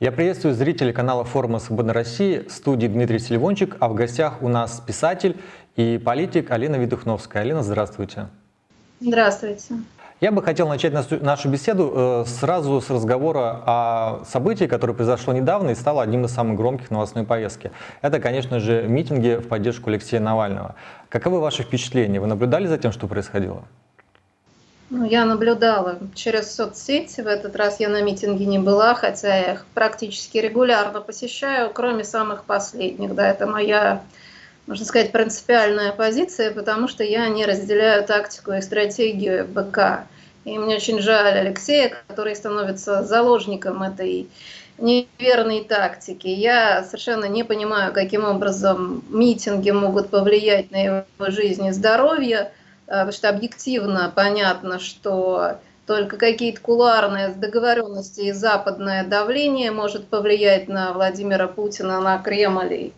Я приветствую зрителей канала форума «Свободной России», в студии Дмитрий Селивончик, а в гостях у нас писатель и политик Алина Видухновская. Алина, здравствуйте. Здравствуйте. Я бы хотел начать нашу беседу э, сразу с разговора о событии, которое произошло недавно и стало одним из самых громких новостной повестке. Это, конечно же, митинги в поддержку Алексея Навального. Каковы ваши впечатления? Вы наблюдали за тем, что происходило? Ну, я наблюдала через соцсети. В этот раз я на митинге не была, хотя я их практически регулярно посещаю, кроме самых последних. Да, это моя, можно сказать, принципиальная позиция, потому что я не разделяю тактику и стратегию БК. И мне очень жаль Алексея, который становится заложником этой неверной тактики. Я совершенно не понимаю, каким образом митинги могут повлиять на его жизнь и здоровье потому что объективно понятно, что только какие-то кулуарные договоренности и западное давление может повлиять на Владимира Путина, на Кремль и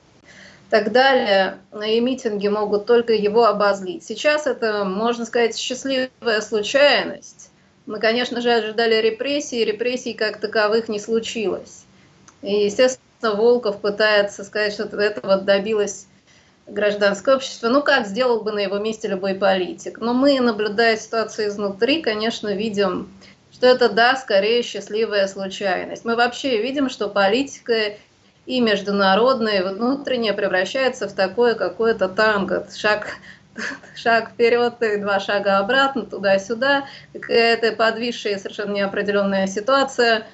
так далее. И митинги могут только его обозлить. Сейчас это, можно сказать, счастливая случайность. Мы, конечно же, ожидали репрессий, репрессий как таковых не случилось. И, естественно, Волков пытается сказать, что этого добилось гражданское общество, ну как сделал бы на его месте любой политик. Но мы, наблюдая ситуацию изнутри, конечно, видим, что это, да, скорее счастливая случайность. Мы вообще видим, что политика и международная, и внутренняя превращается в такое какое-то танго, шаг, шаг вперед и два шага обратно, туда-сюда, какая-то подвисшая совершенно неопределенная ситуация.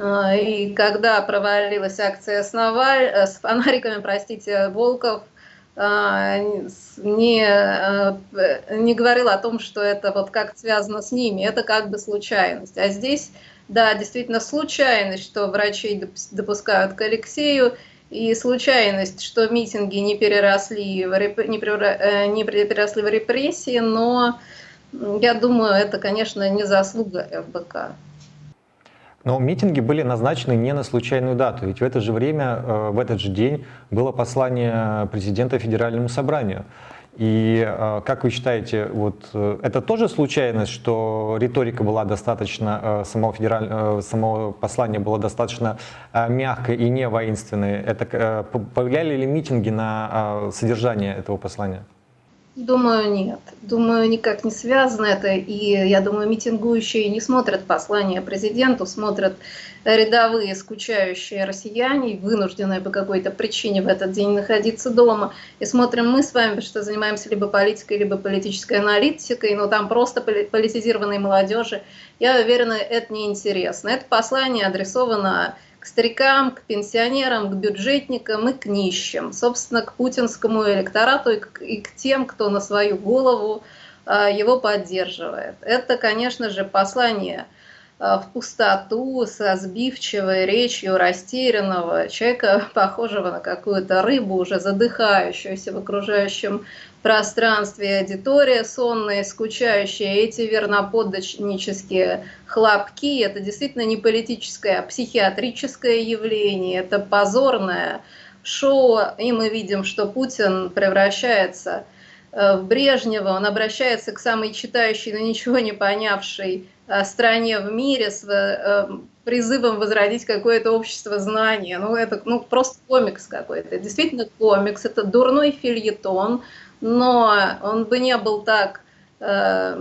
А, и когда провалилась акция с, Наваль, э, с фонариками, простите, Волков – не, э, не говорил о том, что это вот как связано с ними, это как бы случайность. А здесь, да, действительно случайность, что врачей допускают к Алексею, и случайность, что митинги не переросли в, реп... не, э, не переросли в репрессии, но я думаю, это, конечно, не заслуга ФБК. Но митинги были назначены не на случайную дату, ведь в это же время, э, в этот же день было послание президента Федеральному собранию. И э, как вы считаете, вот э, это тоже случайность, что риторика была достаточно, само, федераль, само послание было достаточно мягкое и не воинственное? Это повлияли ли митинги на содержание этого послания? Думаю, нет. Думаю, никак не связано это. И я думаю, митингующие не смотрят послание президенту, смотрят рядовые скучающие россияне, вынужденные по какой-то причине в этот день находиться дома. И смотрим мы с вами, что занимаемся либо политикой, либо политической аналитикой, но там просто политизированной молодежи. Я уверена, это неинтересно. Это послание адресовано к старикам, к пенсионерам, к бюджетникам и к нищим, собственно, к путинскому электорату и к, и к тем, кто на свою голову э, его поддерживает. Это, конечно же, послание э, в пустоту со сбивчивой речью растерянного человека, похожего на какую-то рыбу, уже задыхающуюся в окружающем пространстве аудитория сонная, скучающая, эти верноподданнические хлопки, это действительно не политическое, а психиатрическое явление, это позорное шоу, и мы видим, что Путин превращается э, в Брежнева, он обращается к самой читающей, но ничего не понявшей э, стране в мире с э, призывом возродить какое-то общество знания. Ну, это ну, просто комикс какой-то. Действительно комикс, это дурной фильетон, но он бы не был так, э,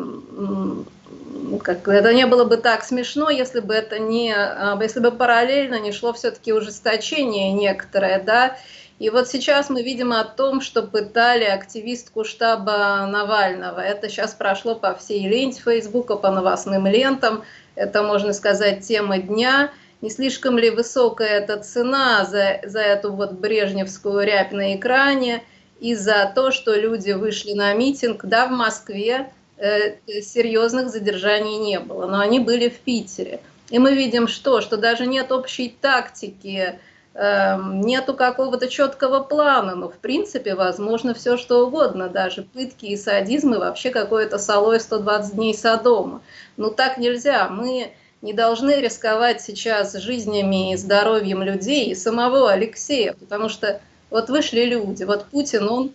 как, это не было бы так смешно, если бы это не, э, если бы параллельно не шло все-таки ужесточение некоторое, да, и вот сейчас мы видим о том, что пытали активистку штаба Навального. Это сейчас прошло по всей ленте Фейсбука, по новостным лентам. Это, можно сказать, тема дня. Не слишком ли высокая эта цена за, за эту вот брежневскую рябь на экране? И за то, что люди вышли на митинг. Да, в Москве э, серьезных задержаний не было, но они были в Питере. И мы видим что? Что даже нет общей тактики, э, нету какого-то четкого плана, но в принципе возможно все что угодно, даже пытки и садизм, и вообще какое-то салой 120 дней Содома. Но так нельзя, мы не должны рисковать сейчас жизнями и здоровьем людей и самого Алексея, потому что вот вышли люди, вот Путин, он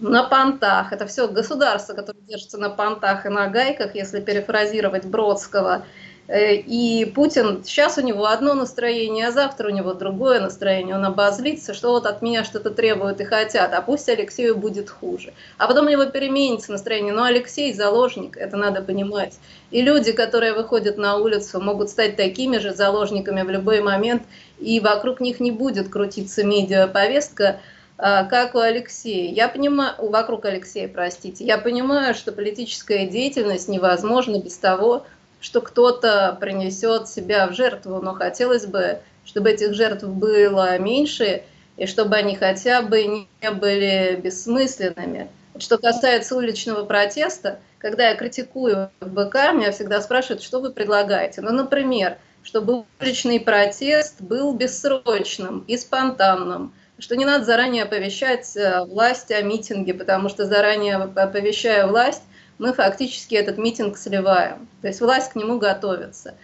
на понтах, это все государство, которое держится на понтах и на гайках, если перефразировать Бродского, и Путин, сейчас у него одно настроение, а завтра у него другое настроение. Он обозлится, что вот от меня что-то требуют и хотят, а пусть Алексею будет хуже. А потом у него переменится настроение. Но Алексей заложник, это надо понимать. И люди, которые выходят на улицу, могут стать такими же заложниками в любой момент, и вокруг них не будет крутиться медиаповестка, а, как у Алексея. Я понимаю, вокруг Алексея, простите, я понимаю, что политическая деятельность невозможна без того, что кто-то принесет себя в жертву, но хотелось бы, чтобы этих жертв было меньше, и чтобы они хотя бы не были бессмысленными. Что касается уличного протеста, когда я критикую БК, меня всегда спрашивают, что вы предлагаете. Ну, например, чтобы уличный протест был бессрочным и спонтанным, что не надо заранее оповещать э, власть о митинге, потому что заранее оповещая власть, мы фактически этот митинг сливаем. То есть власть к нему готовится.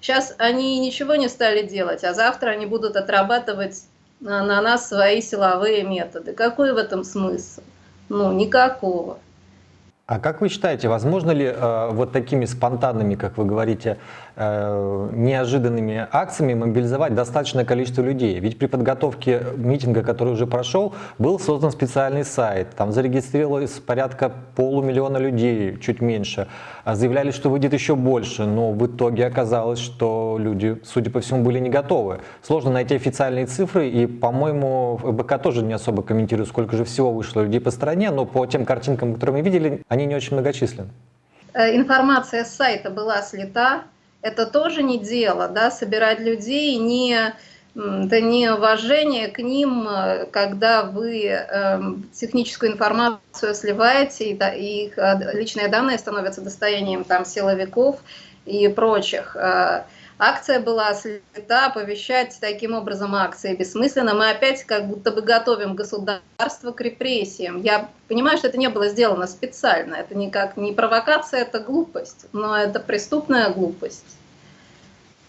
Сейчас они ничего не стали делать, а завтра они будут отрабатывать на, на нас свои силовые методы. Какой в этом смысл? Ну, никакого. А как вы считаете, возможно ли э, вот такими спонтанными, как вы говорите, э, неожиданными акциями мобилизовать достаточное количество людей? Ведь при подготовке митинга, который уже прошел, был создан специальный сайт, там зарегистрировалось порядка полумиллиона людей, чуть меньше. А заявляли, что выйдет еще больше, но в итоге оказалось, что люди, судя по всему, были не готовы. Сложно найти официальные цифры, и, по-моему, БК тоже не особо комментирует, сколько же всего вышло людей по стране, но по тем картинкам, которые мы видели, они не очень многочисленны. Э, информация с сайта была слета. Это тоже не дело, да, собирать людей, не, это не уважение к ним, э, когда вы э, техническую информацию сливаете, и, да, и их э, личные данные становятся достоянием там, силовиков и прочих. Э, Акция была слета, оповещать таким образом акции бессмысленно. Мы опять как будто бы готовим государство к репрессиям. Я понимаю, что это не было сделано специально. Это никак не провокация, это глупость, но это преступная глупость.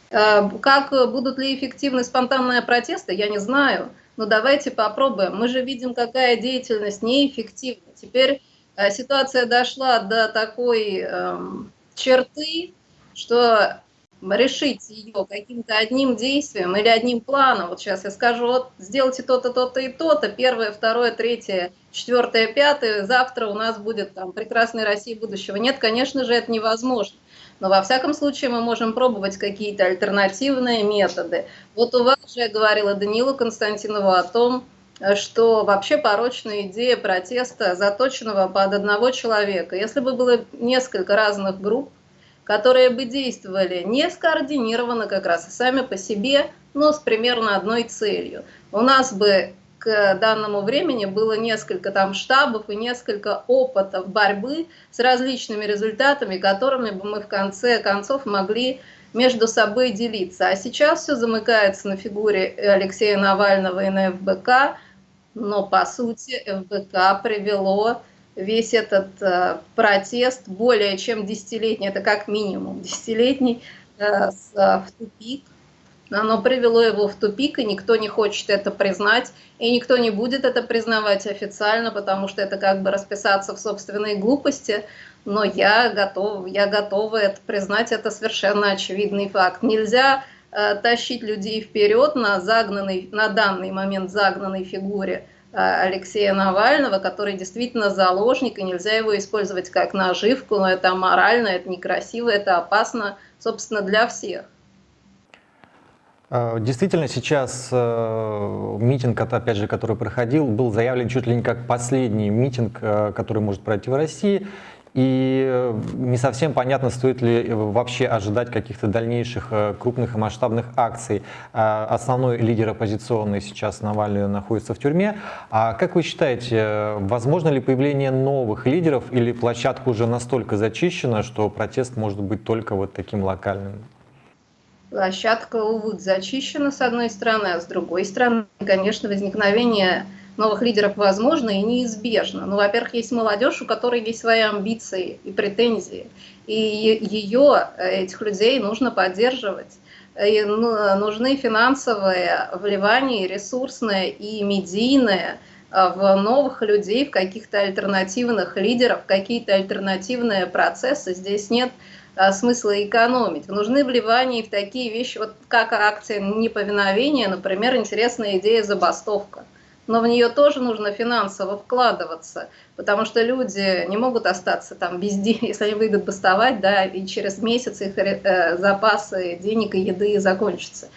Э, как будут ли эффективны спонтанные протесты, я не знаю. Но давайте попробуем. Мы же видим, какая деятельность неэффективна. Теперь э, ситуация дошла до такой эм, черты, что решить ее каким-то одним действием или одним планом. Вот сейчас я скажу, вот сделайте то-то, то-то и то-то, первое, второе, третье, четвертое, пятое, завтра у нас будет там прекрасная Россия будущего. Нет, конечно же, это невозможно. Но во всяком случае мы можем пробовать какие-то альтернативные методы. Вот у вас же я говорила Данилу Константинову о том, что вообще порочная идея протеста, заточенного под одного человека. Если бы было несколько разных групп, которые бы действовали не скоординированно как раз, и сами по себе, но с примерно одной целью. У нас бы к данному времени было несколько там штабов и несколько опытов борьбы с различными результатами, которыми бы мы в конце концов могли между собой делиться. А сейчас все замыкается на фигуре Алексея Навального и на ФБК, но по сути ФБК привело весь этот э, протест более чем десятилетний, это как минимум десятилетний, э, с, э, в тупик. Оно привело его в тупик, и никто не хочет это признать, и никто не будет это признавать официально, потому что это как бы расписаться в собственной глупости. Но я готов, я готова это признать, это совершенно очевидный факт. Нельзя э, тащить людей вперед на загнанной, на данный момент загнанной фигуре Алексея Навального, который действительно заложник, и нельзя его использовать как наживку, но это аморально, это некрасиво, это опасно, собственно, для всех. Э, действительно, сейчас э, митинг, опять же, который проходил, был заявлен чуть ли не как последний митинг, который может пройти в России. И э, не совсем понятно, стоит ли э, вообще ожидать каких-то дальнейших э, крупных и масштабных акций. Основной лидер оппозиционный сейчас Навальный находится в тюрьме. А как вы считаете, возможно ли появление новых лидеров или площадка уже настолько зачищена, что протест может быть только вот таким локальным? Площадка, увы, зачищена с одной стороны, а с другой стороны, конечно, возникновение новых лидеров возможно и неизбежно. Ну, во-первых, есть молодежь, у которой есть свои амбиции и претензии, и ее, этих людей, нужно поддерживать. И ну, нужны финансовые вливания, ресурсные и медийные э, в новых людей, в каких-то альтернативных лидеров, какие-то альтернативные процессы. Здесь нет а, смысла экономить. Нужны вливания в такие вещи, вот как акция неповиновения, например, интересная идея забастовка. Но в нее тоже нужно финансово вкладываться, потому что люди не могут остаться там без денег, если они выйдут бастовать, да, и через месяц их э, запасы денег и еды закончатся.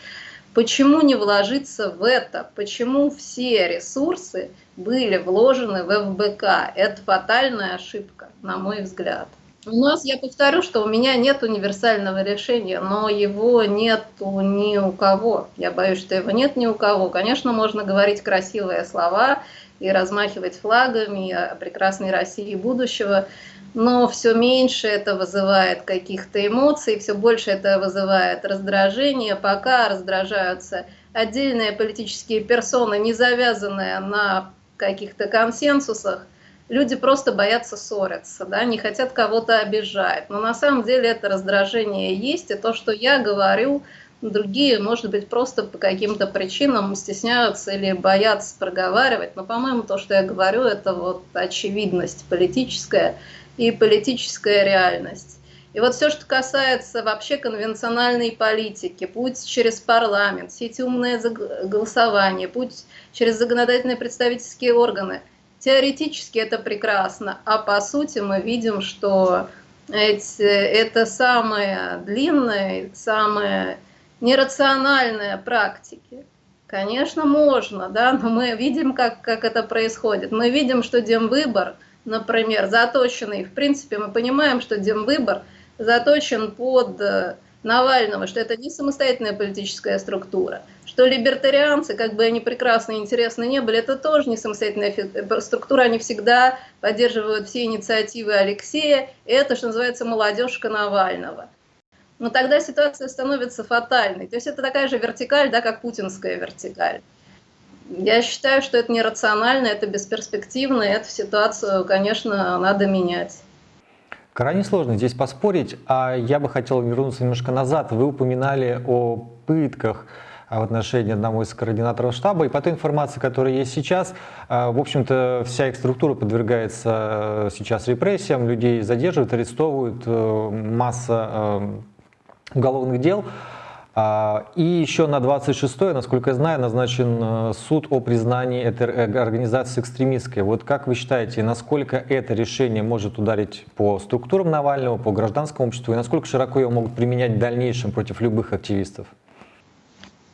Почему не вложиться в это? Почему все ресурсы были вложены в ФБК? Это фатальная ошибка, на мой взгляд. У нас, я повторю, что у меня нет универсального решения, но его нет ни у кого. Я боюсь, что его нет ни у кого. Конечно, можно говорить красивые слова и размахивать флагами о прекрасной России будущего, но все меньше это вызывает каких-то эмоций, все больше это вызывает раздражение, пока раздражаются отдельные политические персоны, не завязанные на каких-то консенсусах, люди просто боятся ссориться, да, не хотят кого-то обижать. Но на самом деле это раздражение есть, и то, что я говорю, другие, может быть, просто по каким-то причинам стесняются или боятся проговаривать. Но, по-моему, то, что я говорю, это вот очевидность политическая и политическая реальность. И вот все, что касается вообще конвенциональной политики, путь через парламент, эти умные голосования, путь через законодательные представительские органы – Теоретически это прекрасно, а по сути мы видим, что эти, это самые длинные, самые нерациональные практики. Конечно, можно, да, но мы видим, как, как это происходит. Мы видим, что демвыбор, например, заточенный, в принципе, мы понимаем, что демвыбор заточен под Навального, что это не самостоятельная политическая структура, что либертарианцы, как бы они прекрасны и интересны не были, это тоже не самостоятельная э, структура, они всегда поддерживают все инициативы Алексея, и это, что называется, молодежка Навального. Но тогда ситуация становится фатальной. То есть это такая же вертикаль, да, как путинская вертикаль. Я считаю, что это нерационально, это бесперспективно, и эту ситуацию, конечно, надо менять. Крайне сложно здесь поспорить, а я бы хотел вернуться немножко назад. Вы упоминали о пытках в отношении одного из координаторов штаба, и по той информации, которая есть сейчас, а, в общем-то, вся их структура подвергается а, сейчас репрессиям, людей задерживают, арестовывают, э, масса э, уголовных дел. А, и еще на 26 насколько я знаю, назначен э, суд о признании этой организации экстремистской. Вот как вы считаете, насколько это решение может ударить по структурам Навального, по гражданскому обществу, и насколько широко его могут применять в дальнейшем против любых активистов?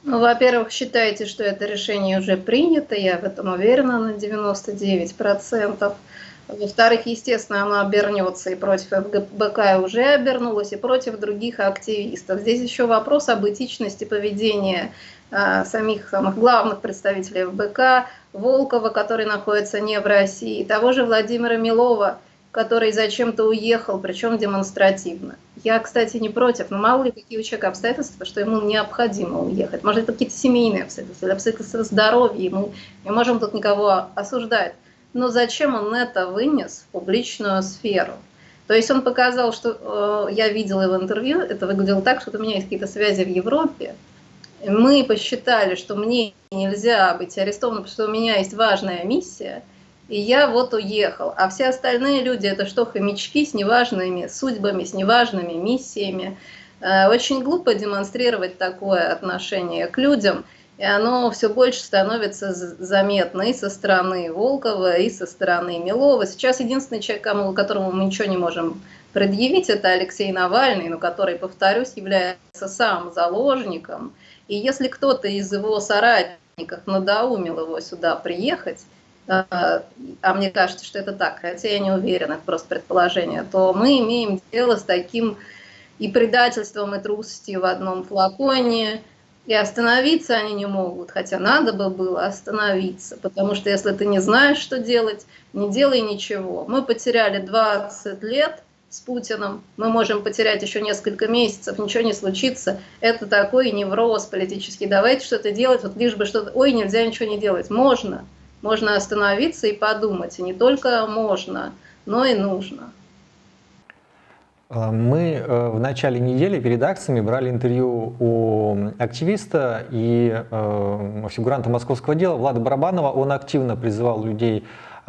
Ну, во-первых, считайте, что это решение уже принято, я в этом уверена на 99%. Во-вторых, естественно, оно обернется и против ФБК уже обернулось, и против других активистов. Здесь еще вопрос об этичности поведения а, самих самых главных представителей ФБК, Волкова, который находится не в России, и того же Владимира Милова, который зачем-то уехал, причем демонстративно. Я, кстати, не против, но мало ли какие у человека обстоятельства, что ему необходимо уехать. Может, это какие-то семейные обстоятельства, или обстоятельства здоровья, мы не можем тут никого осуждать но зачем он это вынес в публичную сферу? То есть он показал, что э, я видела его интервью, это выглядело так, что у меня есть какие-то связи в Европе. Мы посчитали, что мне нельзя быть арестованным, потому что у меня есть важная миссия, и я вот уехал. А все остальные люди это что, хомячки с неважными судьбами, с неважными миссиями. Э, очень глупо демонстрировать такое отношение к людям – и оно все больше становится заметно и со стороны Волкова, и со стороны Милова. Сейчас единственный человек, которому мы ничего не можем предъявить, это Алексей Навальный, но который, повторюсь, является сам заложником. И если кто-то из его соратников надоумил его сюда приехать, а, а мне кажется, что это так, хотя я не уверена, это просто предположение, то мы имеем дело с таким и предательством, и трусостью в одном флаконе, и остановиться они не могут, хотя надо бы было остановиться, потому что если ты не знаешь, что делать, не делай ничего. Мы потеряли 20 лет с Путиным, мы можем потерять еще несколько месяцев, ничего не случится. Это такой невроз политический. Давайте что-то делать, вот лишь бы что-то... Ой, нельзя ничего не делать. Можно. Можно остановиться и подумать. И не только можно, но и нужно. Э, мы э, в начале недели перед акциями брали интервью у активиста и э, фигуранта московского дела Влада Барабанова. Он активно призывал людей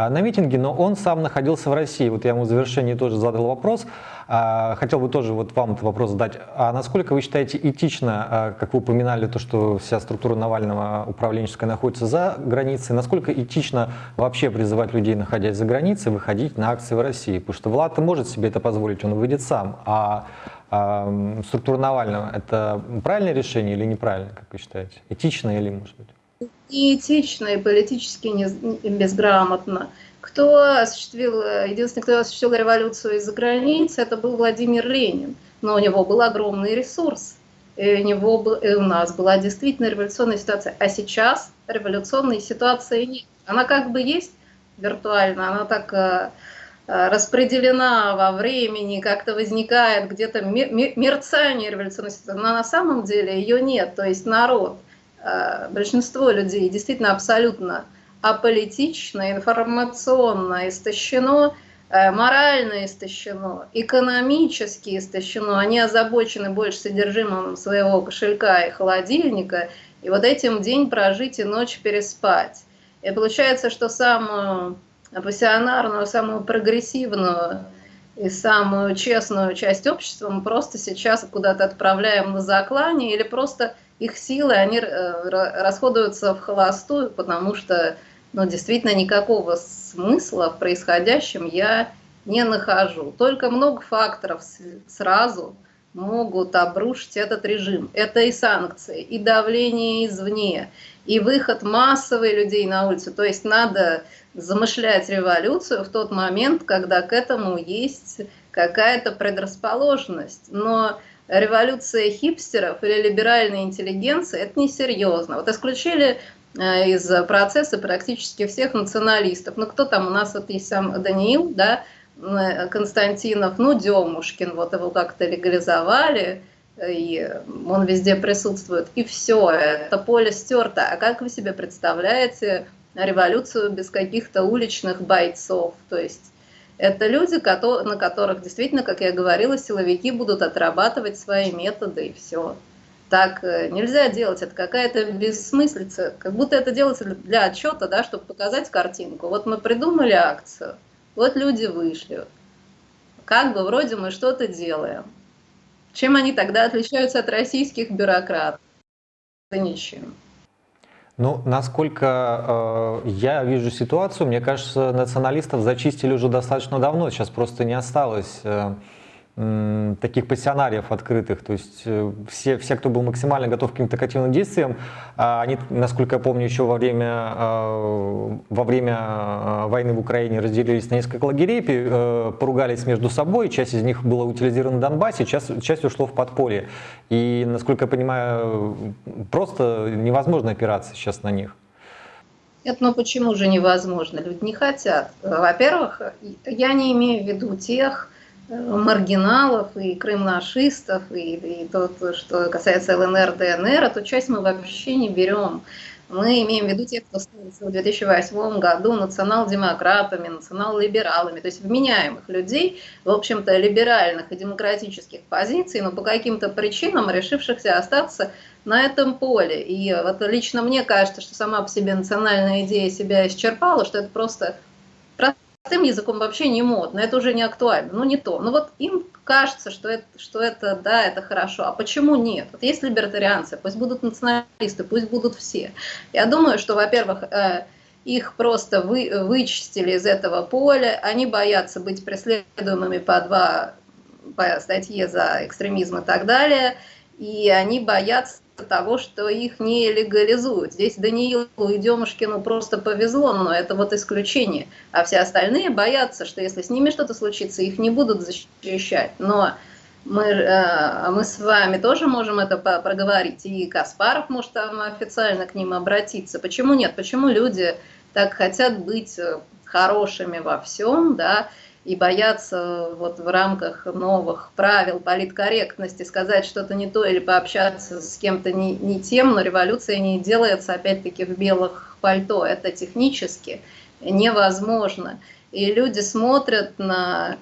на митинге, но он сам находился в России. Вот я ему в завершении тоже задал вопрос. А, хотел бы тоже вот вам этот вопрос задать. А насколько вы считаете этично, а, как вы упоминали, то, что вся структура Навального управленческая находится за границей, насколько этично вообще призывать людей, находясь за границей, выходить на акции в России? Потому что Влад может себе это позволить, он выйдет сам. А а структура Навального – это правильное решение или неправильное, как вы считаете? Этично или, может быть? Неэтично и политически не, безграмотно. Кто осуществил, единственный, кто осуществил революцию из-за границы, это был Владимир Ленин. Но у него был огромный ресурс. И у, него был, и у нас была действительно революционная ситуация. А сейчас революционной ситуации нет. Она как бы есть виртуально, она так э, э, распределена во времени, как-то возникает где-то мерцание революционной ситуации, но на самом деле ее нет. То есть народ, большинство людей действительно абсолютно аполитично, информационно истощено, э, морально истощено, экономически истощено, они озабочены больше содержимым своего кошелька и холодильника, и вот этим день прожить и ночь переспать. И получается, что самую пассионарную, самую прогрессивную и самую честную часть общества мы просто сейчас куда-то отправляем на заклание, или просто их силы, они э, расходуются в холостую, потому что но действительно никакого смысла в происходящем я не нахожу. Только много факторов сразу могут обрушить этот режим. Это и санкции, и давление извне, и выход массовый людей на улицу. То есть надо замышлять революцию в тот момент, когда к этому есть какая-то предрасположенность. Но революция хипстеров или либеральной интеллигенции – это несерьезно. Вот исключили Э, из процесса практически всех националистов. Ну, кто там у нас, вот есть сам Даниил, да, Константинов, ну, Демушкин, вот его как-то легализовали, и он везде присутствует, и все, это поле стерто. А как вы себе представляете революцию без каких-то уличных бойцов? То есть это люди, на которых действительно, как я говорила, силовики будут отрабатывать свои методы, и все. Так э, нельзя делать, это какая-то бессмыслица, как будто это делается для отчета, да, чтобы показать картинку. Вот мы придумали акцию, вот люди вышли, как бы вроде мы что-то делаем. Чем они тогда отличаются от российских бюрократов? Да ничем. Ну, насколько э, я вижу ситуацию, мне кажется, националистов зачистили уже достаточно давно, сейчас просто не осталось э, таких пассионариев открытых, то есть э, все, все, кто был максимально готов к каким-то активным действиям, а они, насколько я помню, еще во время, а, во время а, войны в Украине разделились на несколько лагерей, э, поругались между собой, часть из них была утилизирована в Донбассе, часть, часть ушло в подполье. И, насколько я понимаю, просто невозможно опираться сейчас на них. Нет, ну почему же невозможно? Люди не хотят. Во-первых, я не имею в виду тех, маргиналов и крымнашистов, и, и то, что касается ЛНР, ДНР, эту часть мы вообще не берем. Мы имеем в виду тех, кто становится в 2008 году национал-демократами, национал-либералами, то есть вменяемых людей, в общем-то, либеральных и демократических позиций, но по каким-то причинам решившихся остаться на этом поле. И вот лично мне кажется, что сама по себе национальная идея себя исчерпала, что это просто простым языком вообще не модно, это уже не актуально, ну не то. Ну вот им кажется, что это, что это, да, это хорошо. А почему нет? Вот есть либертарианцы, пусть будут националисты, пусть будут все. Я думаю, что, во-первых, э, их просто вы, вычистили из этого поля, они боятся быть преследуемыми по два по статье за экстремизм и так далее, и они боятся того, что их не легализуют. Здесь Даниилу и Демушкину просто повезло, но это вот исключение. А все остальные боятся, что если с ними что-то случится, их не будут защищать. Но мы, э, мы с вами тоже можем это проговорить, и Каспаров может там официально к ним обратиться. Почему нет? Почему люди так хотят быть э, хорошими во всем, да, и бояться вот в рамках новых правил политкорректности сказать что-то не то или пообщаться с кем-то не, не тем, но революция не делается опять-таки в белых пальто. Это технически невозможно. И люди смотрят на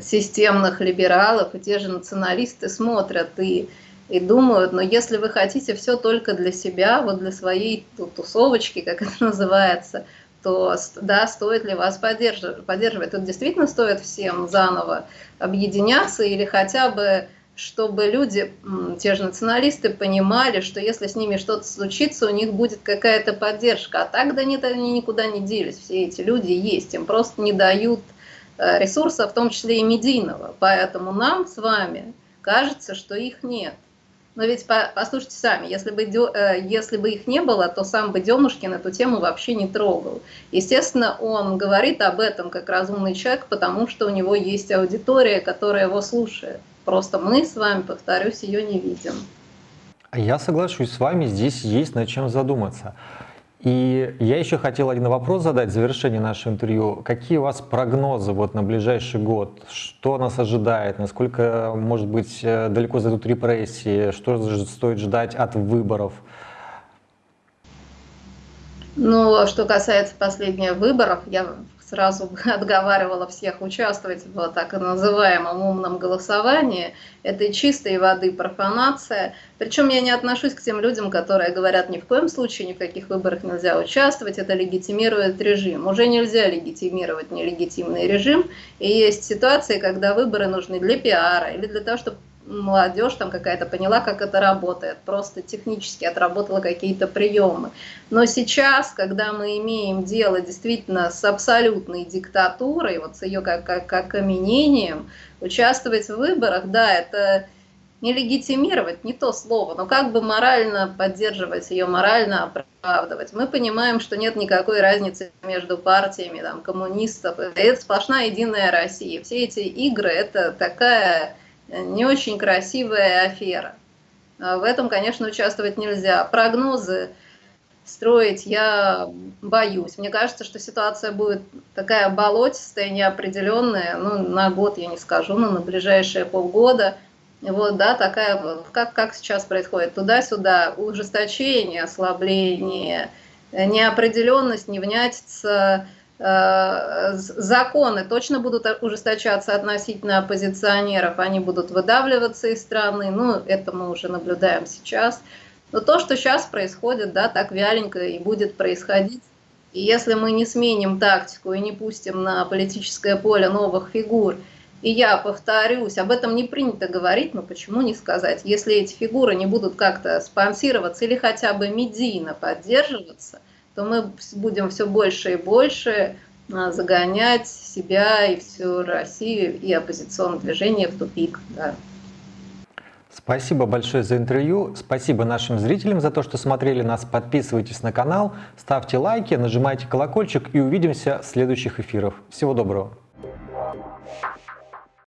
системных либералов, и те же националисты смотрят и, и думают, но если вы хотите все только для себя, вот для своей тусовочки, как это называется, то да, стоит ли вас поддерживать. поддерживать. Тут действительно стоит всем заново объединяться или хотя бы чтобы люди, те же националисты, понимали, что если с ними что-то случится, у них будет какая-то поддержка. А так да нет, они никуда не делись. Все эти люди есть, им просто не дают э, ресурса, в том числе и медийного. Поэтому нам с вами кажется, что их нет. Но ведь послушайте сами, если бы, э, если бы их не было, то сам бы Демушкин эту тему вообще не трогал. Естественно, он говорит об этом как разумный человек, потому что у него есть аудитория, которая его слушает. Просто мы с вами, повторюсь, ее не видим. Я соглашусь с вами, здесь есть над чем задуматься. И я еще хотел один вопрос задать в завершении нашего интервью. Какие у вас прогнозы вот на ближайший год? Что нас ожидает? Насколько, может быть, э, далеко зайдут репрессии? Что стоит ждать от выборов? Ну, что касается последних выборов, я сразу отговаривала всех участвовать в так называемом умном голосовании. Это чистой воды профанация. Причем я не отношусь к тем людям, которые говорят, ни в коем случае ни в каких выборах нельзя участвовать, это легитимирует режим. Уже нельзя легитимировать нелегитимный режим. И есть ситуации, когда выборы нужны для пиара или для того, чтобы молодежь там какая-то поняла, как это работает, просто технически отработала какие-то приемы. Но сейчас, когда мы имеем дело действительно с абсолютной диктатурой, вот с ее как, как, как окаменением, участвовать в выборах, да, это не легитимировать, не то слово, но как бы морально поддерживать ее, морально оправдывать. Мы понимаем, что нет никакой разницы между партиями там, коммунистов. Это сплошная единая Россия. Все эти игры – это такая не очень красивая афера. А в этом, конечно, участвовать нельзя. Прогнозы строить я боюсь. Мне кажется, что ситуация будет такая болотистая, неопределенная, ну, на год я не скажу, но на ближайшие полгода. Вот, да, такая, как, как сейчас происходит, туда-сюда, ужесточение, ослабление, неопределенность, невнятица, законы точно будут ужесточаться относительно оппозиционеров, они будут выдавливаться из страны, ну, это мы уже наблюдаем сейчас. Но то, что сейчас происходит, да, так вяленько и будет происходить, и если мы не сменим тактику и не пустим на политическое поле новых фигур, и я повторюсь, об этом не принято говорить, но почему не сказать, если эти фигуры не будут как-то спонсироваться или хотя бы медийно поддерживаться – то мы будем все больше и больше а, загонять себя и всю Россию и оппозиционное движение в тупик. Да. Спасибо большое за интервью. Спасибо нашим зрителям за то, что смотрели нас. Подписывайтесь на канал, ставьте лайки, нажимайте колокольчик и увидимся в следующих эфирах. Всего доброго.